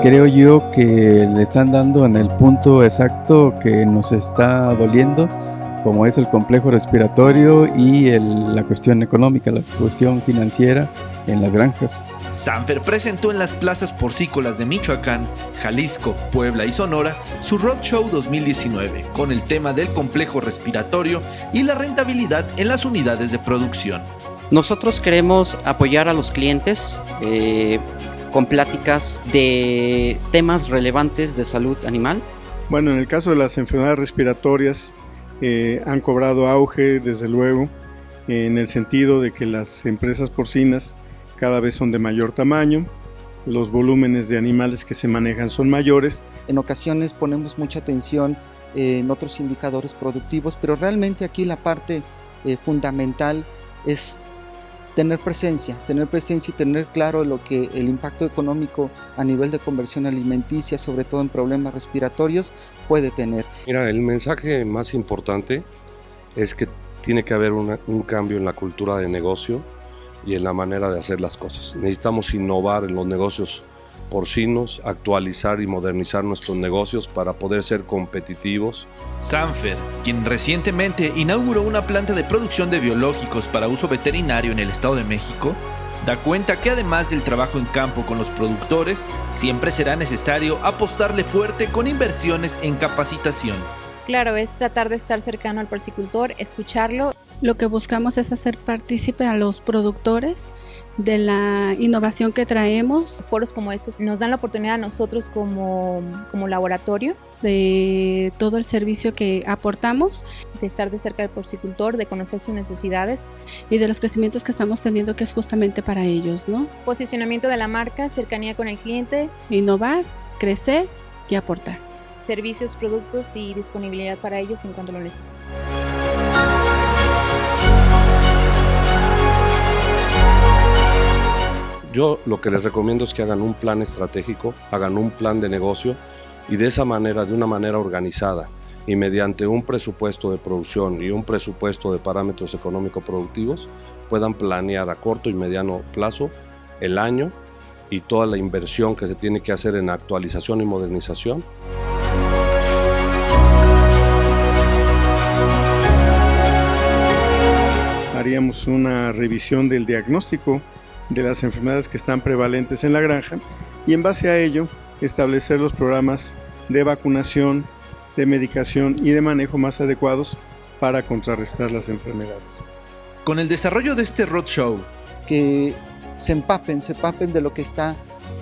creo yo que le están dando en el punto exacto que nos está doliendo, como es el complejo respiratorio y la cuestión económica, la cuestión financiera en las granjas. Sanfer presentó en las plazas porcícolas de Michoacán, Jalisco, Puebla y Sonora su Roadshow 2019 con el tema del complejo respiratorio y la rentabilidad en las unidades de producción. Nosotros queremos apoyar a los clientes eh, con pláticas de temas relevantes de salud animal. Bueno, en el caso de las enfermedades respiratorias eh, han cobrado auge, desde luego, en el sentido de que las empresas porcinas cada vez son de mayor tamaño, los volúmenes de animales que se manejan son mayores. En ocasiones ponemos mucha atención en otros indicadores productivos, pero realmente aquí la parte eh, fundamental es tener presencia, tener presencia y tener claro lo que el impacto económico a nivel de conversión alimenticia, sobre todo en problemas respiratorios, puede tener. Mira, el mensaje más importante es que tiene que haber un cambio en la cultura de negocio y en la manera de hacer las cosas. Necesitamos innovar en los negocios porcinos, actualizar y modernizar nuestros negocios para poder ser competitivos. Sanfer, quien recientemente inauguró una planta de producción de biológicos para uso veterinario en el Estado de México, da cuenta que además del trabajo en campo con los productores, siempre será necesario apostarle fuerte con inversiones en capacitación. Claro, es tratar de estar cercano al porcicultor, escucharlo. Lo que buscamos es hacer partícipe a los productores de la innovación que traemos. Foros como estos nos dan la oportunidad a nosotros como, como laboratorio de todo el servicio que aportamos. De estar de cerca del porcicultor, de conocer sus necesidades. Y de los crecimientos que estamos teniendo que es justamente para ellos, ¿no? Posicionamiento de la marca, cercanía con el cliente. Innovar, crecer y aportar servicios, productos y disponibilidad para ellos en cuanto lo necesiten. Yo lo que les recomiendo es que hagan un plan estratégico, hagan un plan de negocio y de esa manera, de una manera organizada y mediante un presupuesto de producción y un presupuesto de parámetros económico-productivos puedan planear a corto y mediano plazo el año y toda la inversión que se tiene que hacer en actualización y modernización. Haríamos una revisión del diagnóstico de las enfermedades que están prevalentes en la granja y en base a ello establecer los programas de vacunación, de medicación y de manejo más adecuados para contrarrestar las enfermedades. Con el desarrollo de este roadshow, que se empapen, se empapen de lo que está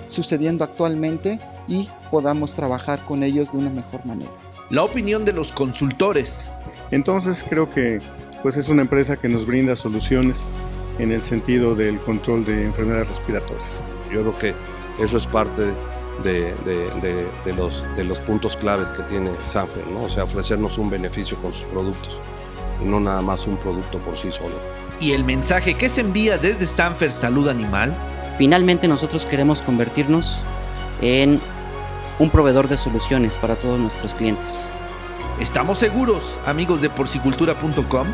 sucediendo actualmente y podamos trabajar con ellos de una mejor manera. La opinión de los consultores. Entonces creo que pues es una empresa que nos brinda soluciones en el sentido del control de enfermedades respiratorias. Yo creo que eso es parte de, los, de los puntos claves que tiene Sanfer, ¿no? o sea, ofrecernos un beneficio con sus productos y no nada más un producto por sí solo. ¿Y el mensaje que se envía desde Sanfer Salud Animal? Finalmente nosotros queremos convertirnos en un proveedor de soluciones para todos nuestros clientes. Estamos seguros, amigos de porcicultura.com,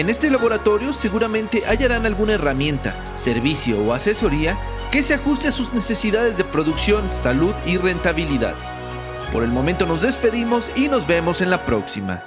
en este laboratorio seguramente hallarán alguna herramienta, servicio o asesoría que se ajuste a sus necesidades de producción, salud y rentabilidad. Por el momento nos despedimos y nos vemos en la próxima.